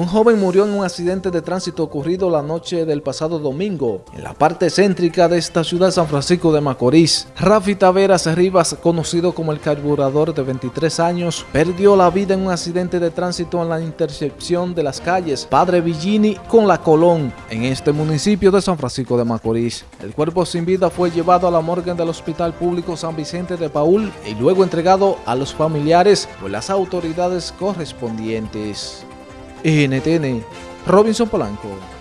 Un joven murió en un accidente de tránsito ocurrido la noche del pasado domingo en la parte céntrica de esta ciudad San Francisco de Macorís. Rafi Taveras Rivas, conocido como el carburador de 23 años, perdió la vida en un accidente de tránsito en la intersección de las calles Padre Villini con La Colón, en este municipio de San Francisco de Macorís. El cuerpo sin vida fue llevado a la morgue del Hospital Público San Vicente de Paul y luego entregado a los familiares por las autoridades correspondientes. NTN, Robinson Polanco.